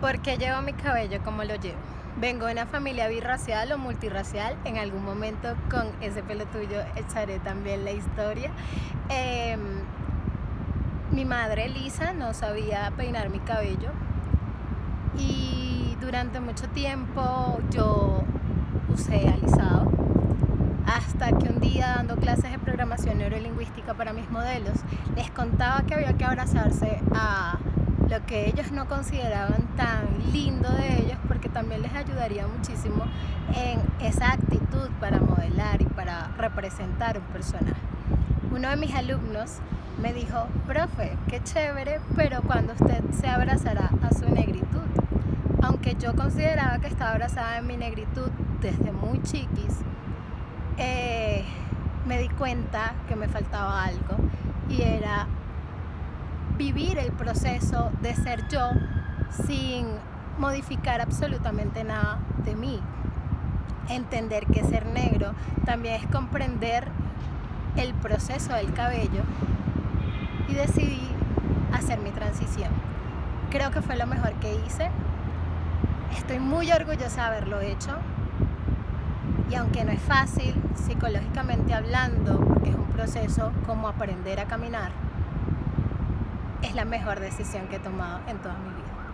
¿Por qué llevo mi cabello como lo llevo? Vengo de una familia birracial o multirracial. En algún momento con ese pelo tuyo echaré también la historia. Em, mi madre Lisa no sabía peinar mi cabello y durante mucho tiempo yo usé alisado hasta que un día dando clases de programación neurolingüística para mis modelos les contaba que había que abrazarse a lo que ellos no consideraban tan lindo de ellos porque también les ayudaría muchísimo en esa actitud para modelar y para representar un personaje. Uno de mis alumnos me dijo, profe, qué chévere, pero cuando usted se abrazará a su negritud. Aunque yo consideraba que estaba abrazada en mi negritud desde muy chiquis, eh, me di cuenta que me faltaba algo y era vivir el proceso de ser yo sin modificar absolutamente nada de mí. Entender que ser negro también es comprender el proceso del cabello y decidí hacer mi transición. Creo que fue lo mejor que hice. Estoy muy orgullosa de haberlo hecho. Y aunque no es fácil, psicológicamente hablando, es un proceso como aprender a caminar, es la mejor decisión que he tomado en toda mi vida.